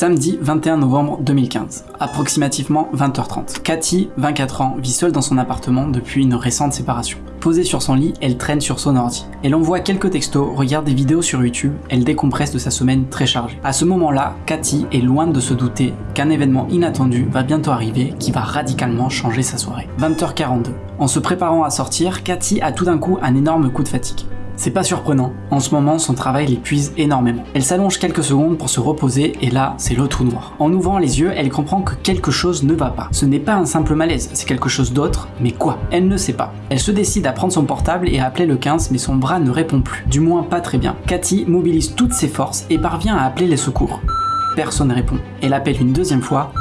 Samedi 21 novembre 2015, approximativement 20h30. Cathy, 24 ans, vit seule dans son appartement depuis une récente séparation. Posée sur son lit, elle traîne sur son ordi. Elle envoie quelques textos, regarde des vidéos sur YouTube, elle décompresse de sa semaine très chargée. À ce moment-là, Cathy est loin de se douter qu'un événement inattendu va bientôt arriver qui va radicalement changer sa soirée. 20h42. En se préparant à sortir, Cathy a tout d'un coup un énorme coup de fatigue. C'est pas surprenant, en ce moment son travail l'épuise énormément. Elle s'allonge quelques secondes pour se reposer et là c'est le trou noir. En ouvrant les yeux, elle comprend que quelque chose ne va pas. Ce n'est pas un simple malaise, c'est quelque chose d'autre, mais quoi? Elle ne sait pas. Elle se décide à prendre son portable et à appeler le 15 mais son bras ne répond plus, du moins pas très bien. Cathy mobilise toutes ses forces et parvient à appeler les secours. Personne ne répond. Elle appelle une deuxième fois,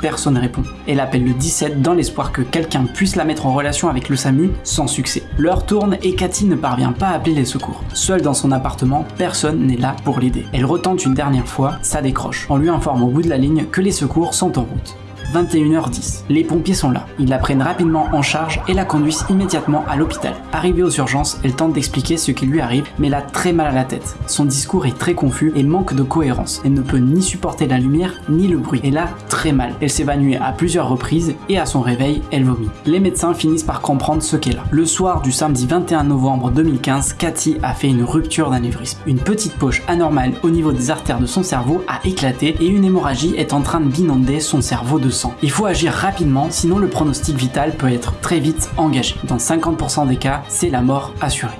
personne ne répond. Elle appelle le 17 dans l'espoir que quelqu'un puisse la mettre en relation avec le SAMU sans succès. L'heure tourne et Cathy ne parvient pas à appeler les secours. Seule dans son appartement, personne n'est là pour l'aider. Elle retente une dernière fois, ça décroche. On lui informe au bout de la ligne que les secours sont en route. 21h10. Les pompiers sont là. Ils la prennent rapidement en charge et la conduisent immédiatement à l'hôpital. Arrivée aux urgences, elle tente d'expliquer ce qui lui arrive, mais elle a très mal à la tête. Son discours est très confus et manque de cohérence. Elle ne peut ni supporter la lumière ni le bruit. Elle a très mal. Elle s'évanouit à plusieurs reprises et à son réveil, elle vomit. Les médecins finissent par comprendre ce qu'elle a. Le soir du samedi 21 novembre 2015, Cathy a fait une rupture d'anévrisme. Une petite poche anormale au niveau des artères de son cerveau a éclaté et une hémorragie est en train d'inonder son cerveau de il faut agir rapidement, sinon le pronostic vital peut être très vite engagé. Dans 50% des cas, c'est la mort assurée.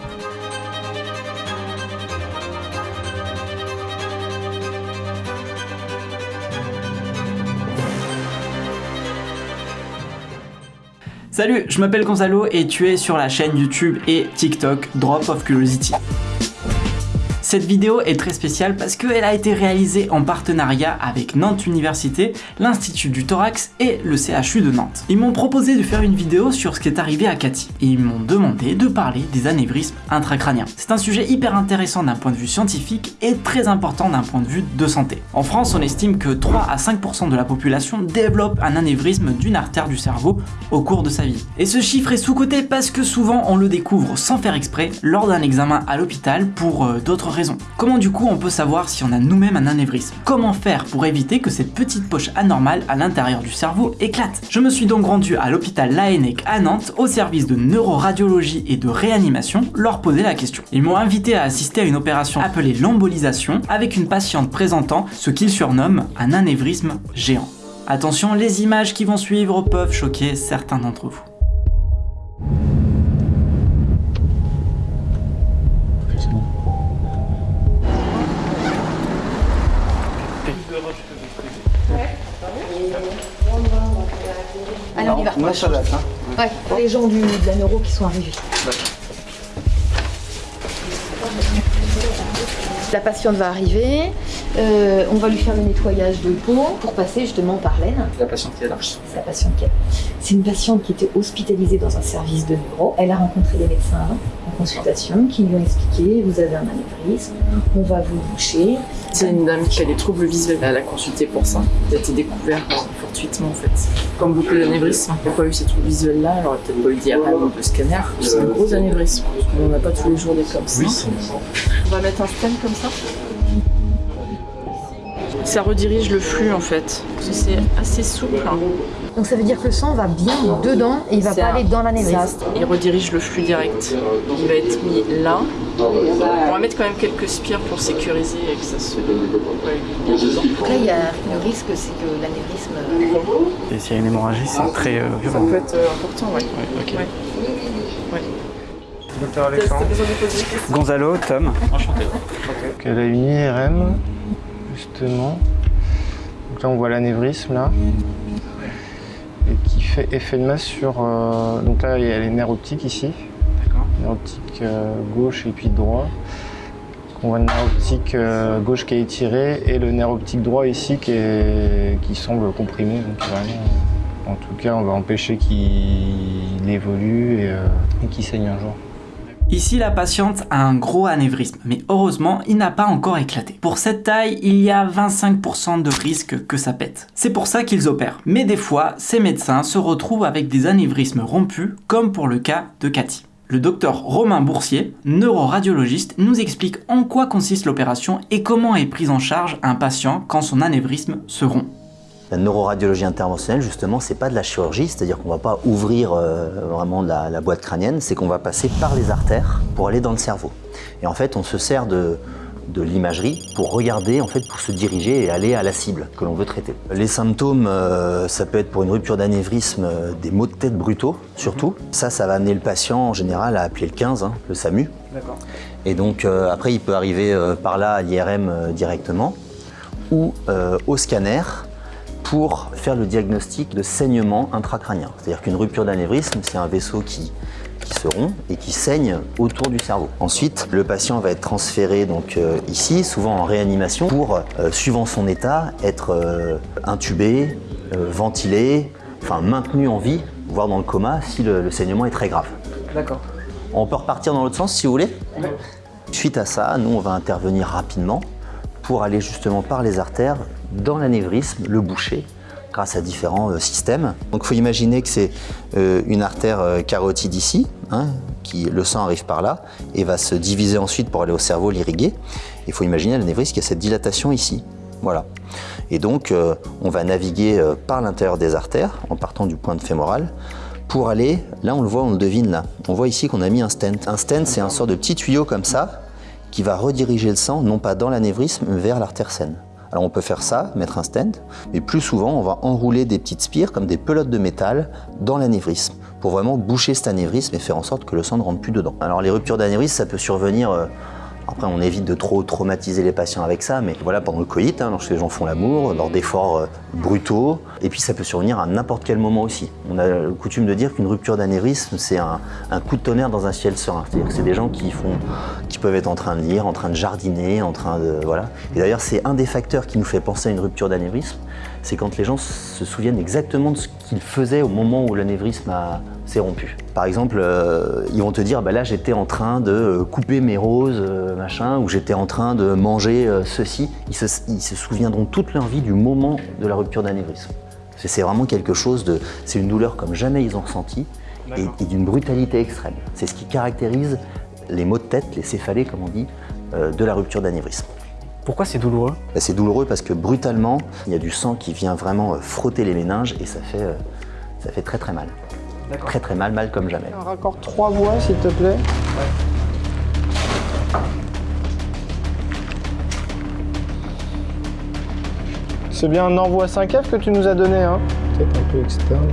Salut, je m'appelle Gonzalo et tu es sur la chaîne YouTube et TikTok Drop of Curiosity. Cette vidéo est très spéciale parce qu'elle a été réalisée en partenariat avec Nantes Université, l'Institut du Thorax et le CHU de Nantes. Ils m'ont proposé de faire une vidéo sur ce qui est arrivé à Cathy et ils m'ont demandé de parler des anévrismes intracrâniens. C'est un sujet hyper intéressant d'un point de vue scientifique et très important d'un point de vue de santé. En France, on estime que 3 à 5% de la population développe un anévrisme d'une artère du cerveau au cours de sa vie. Et ce chiffre est sous-coté parce que souvent on le découvre sans faire exprès lors d'un examen à l'hôpital pour euh, d'autres Comment du coup on peut savoir si on a nous-mêmes un anévrisme? Comment faire pour éviter que cette petite poche anormale à l'intérieur du cerveau éclate? Je me suis donc rendu à l'hôpital Laennec à Nantes au service de neuroradiologie et de réanimation leur poser la question. Ils m'ont invité à assister à une opération appelée l'embolisation avec une patiente présentant ce qu'ils surnomment un anévrisme géant. Attention, les images qui vont suivre peuvent choquer certains d'entre vous. On y va. Moi, ça date. Hein. Ouais, les gens du, de la neuro qui sont arrivés. La patiente va arriver, euh, on va lui faire le nettoyage de peau pour passer justement par l'aine. La patiente qui est là C'est la patiente qui est là. C'est une patiente qui était hospitalisée dans un service de neuro. Elle a rencontré des médecins en consultation qui lui ont expliqué vous avez un anévrisme, on va vous boucher. C'est une dame qui a des troubles visuels. Elle a consulté pour ça. Elle a été découverte fortuitement en fait. Comme beaucoup d'anévrismes, il n'y a pas eu ces troubles visuels-là, elle aurait peut-être pas eu ou de scanner. C'est un gros anévrisme. On n'a pas tous les jours des comme ça. On va mettre un stem comme ça ça redirige le flux en fait. C'est assez souple. Hein. Donc ça veut dire que le sang va bien dedans et il va pas aller dans l'anévrisme. Il redirige le flux direct. Il va être mis là. On va mettre quand même quelques spires pour sécuriser et que ça se... Donc là, il y a le risque, c'est que l'anévrisme... Et s'il y a une hémorragie, c'est très euh, violent. Ça peut être euh, important, oui. Ouais, ouais. Docteur Alexandre. Gonzalo, Tom. Enchanté. Elle a une IRM, justement. Donc là, on voit l'anévrisme, là. Et qui fait effet de masse sur... Euh, donc là, il y a les nerfs optiques, ici. D'accord. Nerf optique euh, gauche et puis droit. On voit le nerf optique euh, gauche qui est étiré et le nerf optique droit ici qui, est, qui semble comprimé. Donc vraiment, en tout cas, on va empêcher qu'il évolue et, et qu'il saigne un jour. Ici, la patiente a un gros anévrisme, mais heureusement, il n'a pas encore éclaté. Pour cette taille, il y a 25% de risque que ça pète. C'est pour ça qu'ils opèrent. Mais des fois, ces médecins se retrouvent avec des anévrismes rompus, comme pour le cas de Cathy. Le docteur Romain Boursier, neuroradiologiste, nous explique en quoi consiste l'opération et comment est prise en charge un patient quand son anévrisme se rompt. La neuroradiologie interventionnelle, justement, c'est pas de la chirurgie, c'est-à-dire qu'on va pas ouvrir euh, vraiment la, la boîte crânienne, c'est qu'on va passer par les artères pour aller dans le cerveau. Et en fait, on se sert de, de l'imagerie pour regarder, en fait, pour se diriger et aller à la cible que l'on veut traiter. Les symptômes, euh, ça peut être pour une rupture d'anévrisme euh, des maux de tête brutaux, surtout. Ça, ça va amener le patient en général à appeler le 15, hein, le SAMU. D'accord. Et donc après, il peut arriver par là à l'IRM directement ou au scanner pour faire le diagnostic de saignement intracrânien. C'est-à-dire qu'une rupture d'anévrisme, c'est un vaisseau qui, qui se rompt et qui saigne autour du cerveau. Ensuite, le patient va être transféré donc euh, ici, souvent en réanimation, pour, euh, suivant son état, être euh, intubé, ventilé, enfin maintenu en vie, voire dans le coma si le- le saignement est très grave. D'accord. On peut repartir dans l'autre sens si vous voulez? Suite à ça, nous, on va intervenir rapidement pour aller justement par les artères dans l'anévrisme, le boucher, grâce à différents euh, systèmes. Donc, il faut imaginer que c'est euh, une artère euh, carotide ici, hein, qui le sang arrive par là et va se diviser ensuite pour aller au cerveau l'irriguer. Il faut imaginer l'anévrisme qui a cette dilatation ici. Voilà. Et donc, on va naviguer par l'intérieur des artères en partant du point de fémoral pour aller, là on le voit, on le devine là. On voit ici qu'on a mis un stent. Un stent, c'est un sort de petit tuyau comme ça qui va rediriger le sang, non pas dans l'anévrisme, mais vers l'artère saine. Alors on peut faire ça, mettre un stent, mais plus souvent on va enrouler des petites spires comme des pelotes de métal dans l'anévrisme pour vraiment boucher cet anévrisme et faire en sorte que le sang ne rentre plus dedans. Alors les ruptures d'anévrisme, ça peut survenir euh, après, on évite de trop traumatiser les patients avec ça, mais voilà, pendant le coït, hein, lorsque les gens font l'amour, lors d'efforts euh, brutaux, et puis ça peut survenir à n'importe quel moment aussi. On a coutume de dire qu'une rupture d'anévrisme, c'est un, coup de tonnerre dans un ciel serein. C'est-à-dire c'est des gens qui, qui peuvent être en train de lire, en train de jardiner, en train de... Voilà. Et d'ailleurs, c'est un des facteurs qui nous fait penser à une rupture d'anévrisme, c'est quand les gens se souviennent exactement de ce qu'ils faisaient au moment où l'anévrisme s'est rompu. Par exemple, euh, ils vont te dire, bah là j'étais en train de euh, couper mes roses, euh, machin, ou j'étais en train de manger euh, ceci. Ils se, ils se souviendront toute leur vie du moment de la rupture d'anévrisme. C'est vraiment quelque chose de... C'est une douleur comme jamais ils ont ressenti et, et d'une brutalité extrême. C'est ce qui caractérise les maux de tête, les céphalées comme on dit, de la rupture d'anévrisme. Pourquoi c'est douloureux Bah, C'est douloureux parce que brutalement, il y a du sang qui vient vraiment euh, frotter les méninges et ça fait, euh, ça fait très très mal. Très très mal, mal comme jamais. Un raccord trois voix, s'il te plaît. C'est bien un envoi 5F que tu nous as donné, hein Peut-être un peu externe.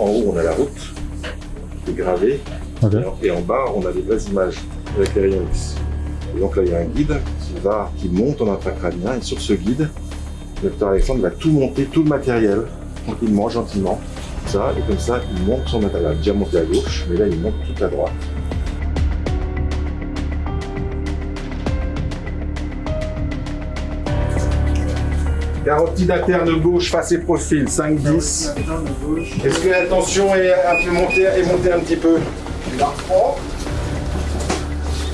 En, haut, on a la route qui est gravée. Et, en, et en bas, on a des vraies images avec les rayons X. Et donc là, il y a un guide qui, va, qui monte en intracrânien. Et sur ce guide, le docteur Alexandre va tout monter, tout le matériel, tranquillement, gentiment. Ça, et comme ça, il monte son matériel. Il a déjà monté à gauche, mais là, il monte toute à droite. Carotide interne gauche, face et profil, 5-10. Est-ce que la tension est un peu montée, est montée un petit peu? Là,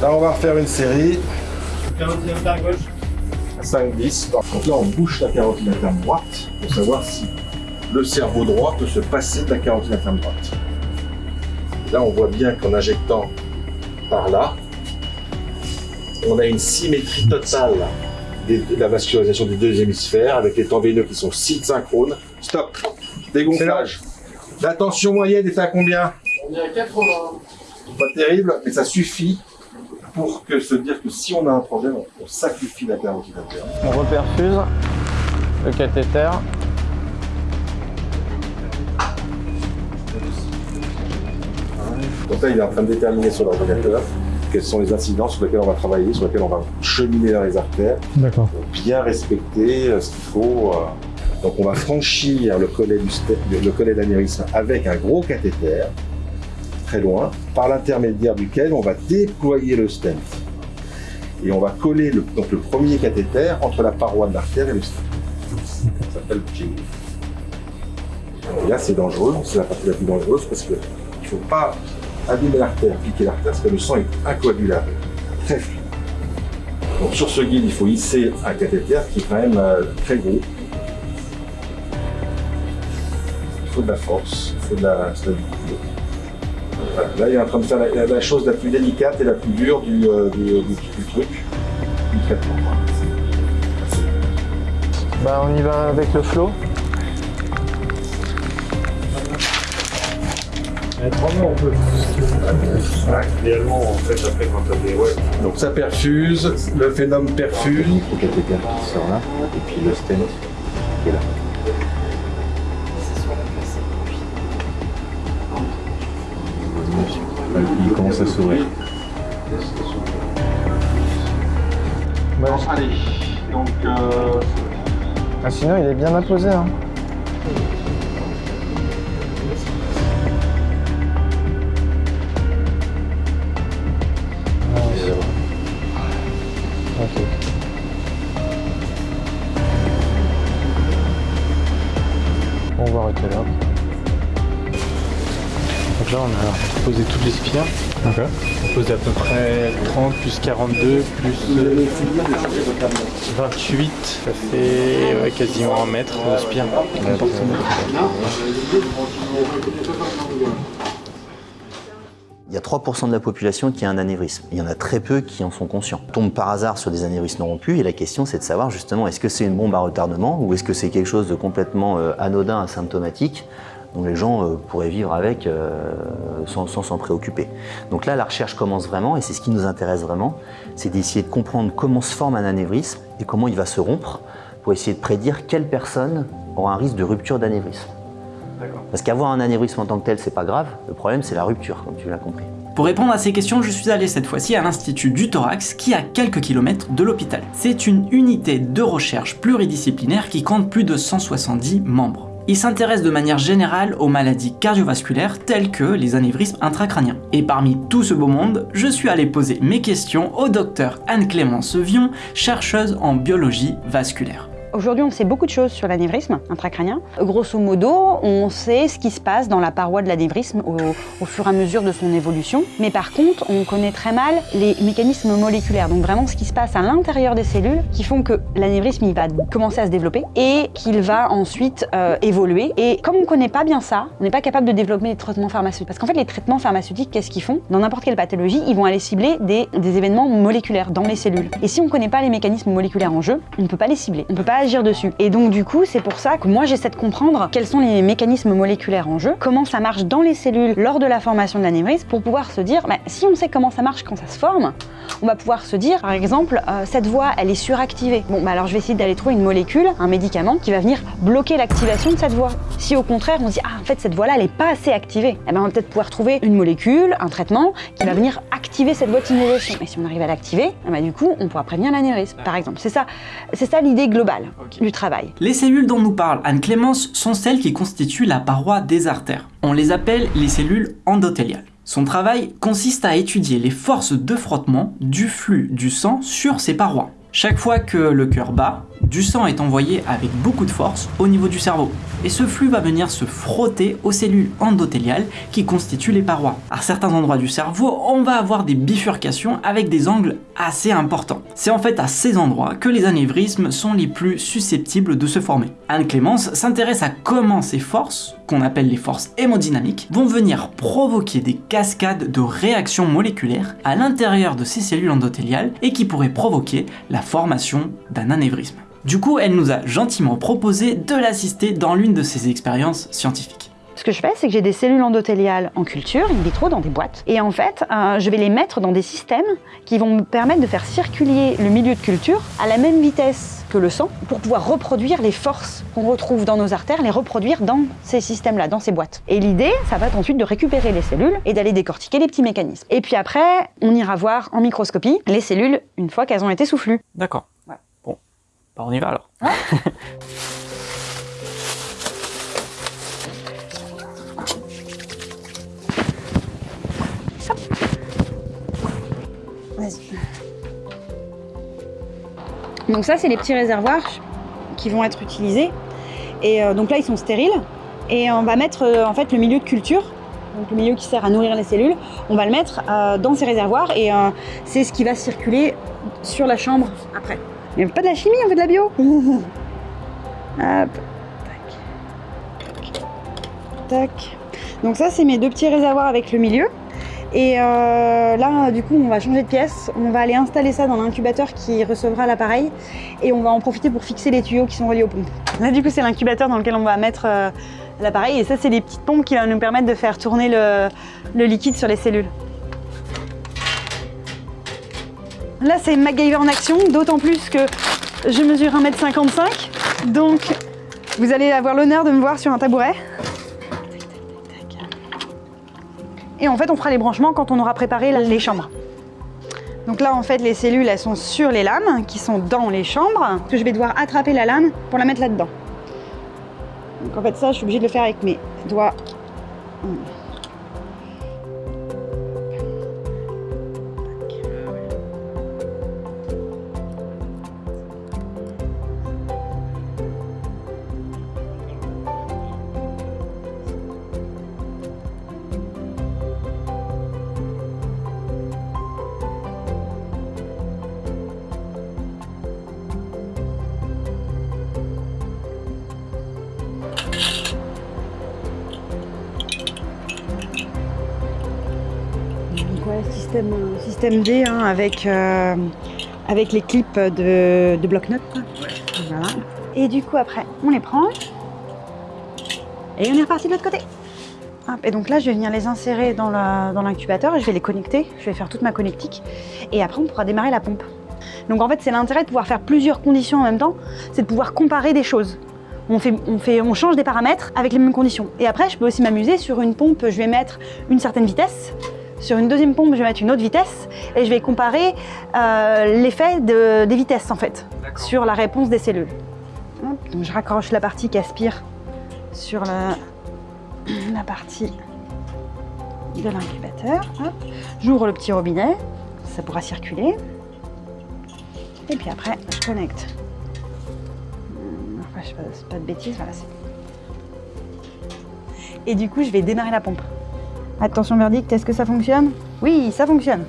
on va refaire une série. 5-10. Donc là, on bouche la carotide interne droite pour savoir si le cerveau droit peut se passer de la carotide interne droite. Là, on voit bien qu'en injectant par là, on a une symétrie totale des- de la vascularisation des deux hémisphères avec les temps veineux qui sont synchrones. Stop. Dégonflage. La tension moyenne est à combien? On est à 80. Pas terrible, mais ça suffit pour que se dire que si on a un problème, on, on sacrifie la carotide interne. On reperfuse le cathéter. Donc là, il est en train de déterminer sur l'ordinateur quels sont les incidents sur lesquels on va travailler, sur lesquels on va cheminer dans les artères, bien respecter euh, ce qu'il faut. euh. Donc on va franchir le collet du le collet d'anévrisme avec un gros cathéter, très loin, par l'intermédiaire duquel on va déployer le stent. Et on va coller le, donc le premier cathéter entre la paroi de l'artère et le stent. Ça s'appelle le jig. Et là, c'est dangereux, c'est la partie la plus dangereuse parce qu'il ne faut pas abîmer l'artère, piquer l'artère, parce que le sang est incoagulable, très fluide. Donc sur ce guide, il faut hisser un cathéter qui est quand même euh, très gros. Il faut de la force, il faut de la stabilité. Là, il est en train de faire la, chose la plus délicate et la plus dure du, euh, du, du- truc, du traitement. Bah, on y va avec le flow. Idéalement, en fait, après, quand t'as des. Ouais. Donc ça perfuse, le phénomène perfuse. Le cathéter qui sort là, et puis le stent qui est là. Il commence à s'ouvrir. Allez, donc euh, Ah, sinon, il est bien apposé. Hein. On pose à peu près 30 plus 42 plus euh, 28. Ça fait ouais, quasiment un mètre de spire. Il y a 3% de la population qui a un anévrisme. Il y en a très peu qui en sont conscients. On tombe par hasard sur des anévrismes rompus et la question c'est de savoir justement est-ce que c'est une bombe à retardement ou est-ce que c'est quelque chose de complètement euh, anodin, asymptomatique dont les gens euh, pourraient vivre avec euh, sans sans s'en préoccuper. Donc là la recherche commence vraiment et c'est ce qui nous intéresse vraiment, c'est d'essayer de comprendre comment se forme un anévrisme et comment il va se rompre pour essayer de prédire quelle personne aura un risque de rupture d'anévrisme. Parce qu'avoir un anévrisme en tant que tel, c'est pas grave. Le problème, c'est la rupture, comme tu l'as compris. Pour répondre à ces questions, je suis allé cette fois-ci à l'Institut du Thorax, qui est à quelques kilomètres de l'hôpital. C'est une unité de recherche pluridisciplinaire qui compte plus de 170 membres. Il s'intéresse de manière générale aux maladies cardiovasculaires telles que les anévrismes intracrâniens. Et parmi tout ce beau monde, je suis allé poser mes questions au docteur Anne-Clémence Vion, chercheuse en biologie vasculaire. Aujourd'hui, on sait beaucoup de choses sur l'anévrisme intracrânien. Grosso modo, on sait ce qui se passe dans la paroi de l'anévrisme au, fur et à mesure de son évolution. Mais par contre, on connaît très mal les mécanismes moléculaires. Donc vraiment ce qui se passe à l'intérieur des cellules qui font que l'anévrisme va commencer à se développer et qu'il va ensuite euh, évoluer. Et comme on ne connaît pas bien ça, on n'est pas capable de développer des traitements pharmaceutiques. Parce qu'en fait, les traitements pharmaceutiques, qu'est-ce qu'ils font? Dans n'importe quelle pathologie, ils vont aller cibler des, événements moléculaires dans les cellules. Et si on ne connaît pas les mécanismes moléculaires en jeu, on ne peut pas les cibler. On peut pas dessus. Et donc du coup, c'est pour ça que moi j'essaie de comprendre quels sont les mécanismes moléculaires en jeu, comment ça marche dans les cellules lors de la formation de l'anévrisme, pour pouvoir se dire, bah, si on sait comment ça marche quand ça se forme, on va pouvoir se dire, par exemple, euh, cette voie, elle est suractivée. Bon, bah alors je vais essayer d'aller trouver une molécule, un médicament qui va venir bloquer l'activation de cette voie. Si au contraire on se dit, ah en fait cette voie-là, elle n'est pas assez activée, eh ben, on va peut-être pouvoir trouver une molécule, un traitement qui va venir activer cette voie stimulation. Et si on arrive à l'activer, eh ben, du coup, on pourra prévenir l'anévrisme, par exemple. C'est ça, c'est ça l'idée globale du travail. Les cellules dont nous parle Anne-Clémence sont celles qui constituent la paroi des artères. On les appelle les cellules endothéliales. Son travail consiste à étudier les forces de frottement du flux du sang sur ces parois. Chaque fois que le cœur bat, du sang est envoyé avec beaucoup de force au niveau du cerveau. Et ce flux va venir se frotter aux cellules endothéliales qui constituent les parois. À certains endroits du cerveau, on va avoir des bifurcations avec des angles assez importants. C'est en fait à ces endroits que les anévrismes sont les plus susceptibles de se former. Anne-Clémence s'intéresse à comment ces forces, qu'on appelle les forces hémodynamiques, vont venir provoquer des cascades de réactions moléculaires à l'intérieur de ces cellules endothéliales et qui pourraient provoquer la formation d'un anévrisme. Du coup, elle nous a gentiment proposé de l'assister dans l'une de ses expériences scientifiques. Ce que je fais, c'est que j'ai des cellules endothéliales en culture, in vitro, dans des boîtes. Et en fait, euh, je vais les mettre dans des systèmes qui vont me permettre de faire circuler le milieu de culture à la même vitesse que le sang pour pouvoir reproduire les forces qu'on retrouve dans nos artères, les reproduire dans ces systèmes-là, dans ces boîtes. Et l'idée, ça va être ensuite de récupérer les cellules et d'aller décortiquer les petits mécanismes. Et puis après, on ira voir en microscopie les cellules une fois qu'elles ont été soufflues. D'accord. Bah on y va alors. Vas-y. Donc ça, c'est les petits réservoirs qui vont être utilisés. Et euh, donc là, ils sont stériles. Et on va mettre euh, en fait le milieu de culture donc le milieu qui sert à nourrir les cellules, on va le mettre euh, dans ces réservoirs et euh, c'est ce qui va circuler sur la chambre après. Il n'y a pas de la chimie, on fait de la bio. Hop. Tac. Tac. Donc ça, c'est mes deux petits réservoirs avec le milieu. Et euh, là, du coup, on va changer de pièce. On va aller installer ça dans l'incubateur qui recevra l'appareil. Et on va en profiter pour fixer les tuyaux qui sont reliés aux pompes. Là, du coup, c'est l'incubateur dans lequel on va mettre euh, l'appareil. Et ça, c'est les petites pompes qui vont nous permettre de faire tourner le, le liquide sur les cellules. Là, c'est MacGyver en action, d'autant plus que je mesure 1m55. Donc, vous allez avoir l'honneur de me voir sur un tabouret. Et en fait, on fera les branchements quand on aura préparé les chambres. Donc là, en fait, les cellules, elles sont sur les lames qui sont dans les chambres. Que je vais devoir attraper la lame pour la mettre là-dedans. Donc en fait, ça, je suis obligée de le faire avec mes doigts. Système, D hein, avec, euh, avec les clips de, bloc-notes. Et du coup, après, on les prend. Et on est reparti de l'autre côté. Et donc là, je vais venir les insérer dans la- dans l'incubateur et je vais les connecter. Je vais faire toute ma connectique. Et après, on pourra démarrer la pompe. Donc en fait, c'est l'intérêt de pouvoir faire plusieurs conditions en même temps. C'est de pouvoir comparer des choses. On, fait, on, fait, on change des paramètres avec les mêmes conditions. Et après, je peux aussi m'amuser sur une pompe, je vais mettre une certaine vitesse. Sur une deuxième pompe, je vais mettre une autre vitesse. Et je vais comparer euh, l'effet de- des vitesses, en fait, sur la réponse des cellules. Donc je raccroche la partie qui aspire sur la, la partie de l'incubateur. J'ouvre le petit robinet, ça pourra circuler. Et puis après, je connecte. Enfin, je pas de bêtises, voilà. Et du coup, je vais démarrer la pompe. Attention verdict, est-ce que ça fonctionne? Oui, ça fonctionne.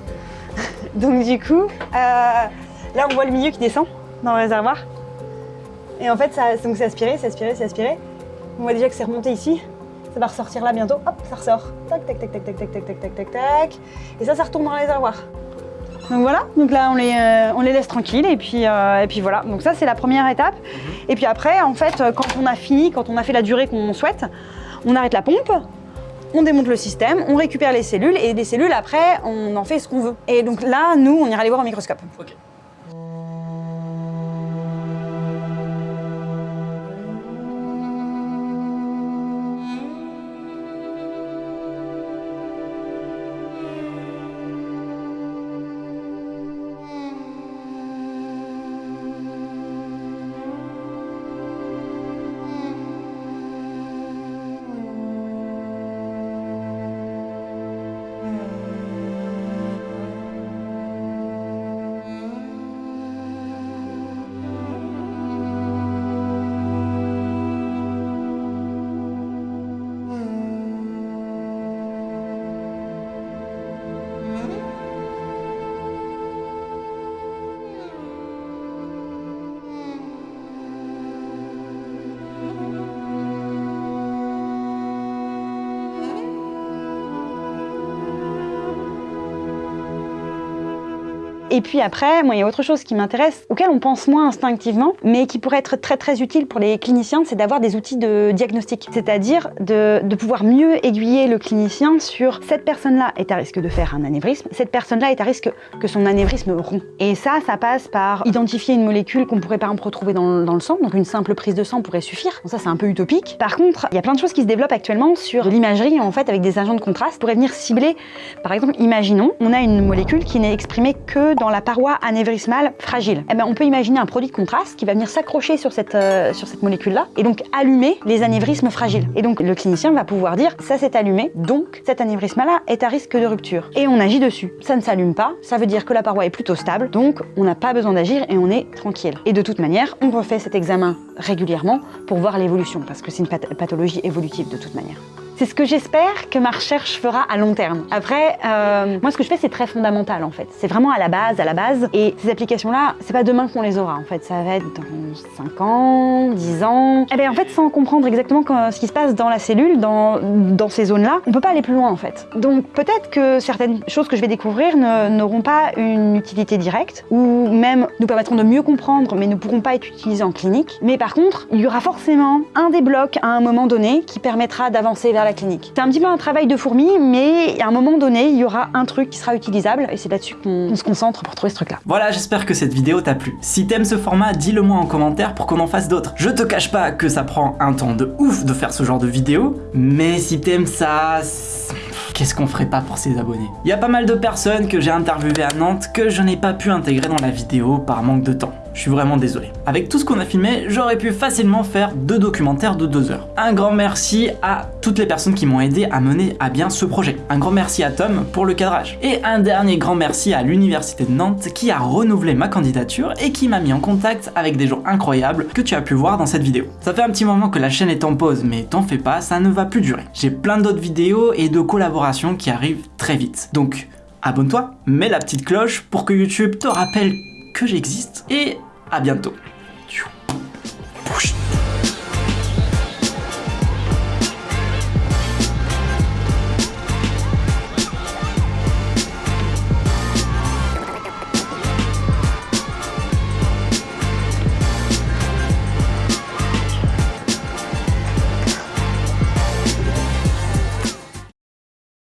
Donc du coup, euh, là on voit le milieu qui descend dans le réservoir. Et en fait, ça, donc c'est aspiré, c'est aspiré, c'est aspiré. On voit déjà que c'est remonté ici. Ça va ressortir là bientôt. Hop, ça ressort. Tac, tac, tac, tac, tac, tac, tac, tac, tac, tac, tac. Et ça, ça retourne dans le réservoir. Donc voilà, donc là on les, euh, on les laisse tranquilles et puis, euh, et puis voilà. Donc ça c'est la première étape. Et puis après, en fait, quand on a fini, quand on a fait la durée qu'on souhaite, on arrête la pompe, on démonte le système, on récupère les cellules et des cellules après, on en fait ce qu'on veut. Et donc là, nous, on ira les voir au microscope. Et puis après, moi, il y a autre chose qui m'intéresse, auquel on pense moins instinctivement, mais qui pourrait être très très utile pour les cliniciens, c'est d'avoir des outils de diagnostic. C'est-à-dire de, pouvoir mieux aiguiller le clinicien sur cette personne-là est à risque de faire un anévrisme, cette personne-là est à risque que son anévrisme rompt. Et ça, ça passe par identifier une molécule qu'on pourrait par exemple retrouver dans, le sang, donc une simple prise de sang pourrait suffire. Bon, ça, c'est un peu utopique. Par contre, il y a plein de choses qui se développent actuellement sur l'imagerie, en fait, avec des agents de contraste, pourrait venir cibler, par exemple, imaginons, on a une molécule qui n'est exprimée que dans la paroi anévrismale fragile. Eh ben, on peut imaginer un produit de contraste qui va venir s'accrocher sur cette, euh, sur cette molécule-là et donc allumer les anévrismes fragiles. Et donc le clinicien va pouvoir dire ça s'est allumé, donc cet anévrisme-là est à risque de rupture. Et on agit dessus. Ça ne s'allume pas, ça veut dire que la paroi est plutôt stable, donc on n'a pas besoin d'agir et on est tranquille. Et de toute manière, on refait cet examen régulièrement pour voir l'évolution, parce que c'est une path- pathologie évolutive de toute manière. C'est ce que j'espère que ma recherche fera à long terme. Après, euh, moi ce que je fais c'est très fondamental en fait. C'est vraiment à la base, à la base. Et ces applications-là, c'est pas demain qu'on les aura en fait. Ça va être dans 5 ans, 10 ans. Et bien en fait, sans comprendre exactement ce qui se passe dans la cellule, dans, dans ces zones-là, on peut pas aller plus loin en fait. Donc peut-être que certaines choses que je vais découvrir n'auront pas une utilité directe ou même nous permettront de mieux comprendre mais ne pourront pas être utilisées en clinique. Mais par contre, il y aura forcément un des blocs à un moment donné qui permettra d'avancer vers clinique. C'est un petit peu un travail de fourmi, mais à un moment donné, il y aura un truc qui sera utilisable et c'est là-dessus qu'on se concentre pour trouver ce truc-là. Voilà, j'espère que cette vidéo t'a plu. Si t'aimes ce format, dis-le moi en commentaire pour qu'on en fasse d'autres. Je te cache pas que ça prend un temps de ouf de faire ce genre de vidéo, mais si t'aimes ça, qu'est-ce qu'on ferait pas pour ses abonnés? Il y a pas mal de personnes que j'ai interviewées à Nantes que je n'ai pas pu intégrer dans la vidéo par manque de temps. Je suis vraiment désolé. Avec tout ce qu'on a filmé, j'aurais pu facilement faire deux documentaires de deux heures. Un grand merci à toutes les personnes qui m'ont aidé à mener à bien ce projet. Un grand merci à Tom pour le cadrage. Et un dernier grand merci à l'Université de Nantes qui a renouvelé ma candidature et qui m'a mis en contact avec des gens incroyables que tu as pu voir dans cette vidéo. Ça fait un petit moment que la chaîne est en pause, mais t'en fais pas, ça ne va plus durer. J'ai plein d'autres vidéos et de collaborations qui arrivent très vite. Donc, abonne-toi, mets la petite cloche pour que YouTube te rappelle que j'existe et à bientôt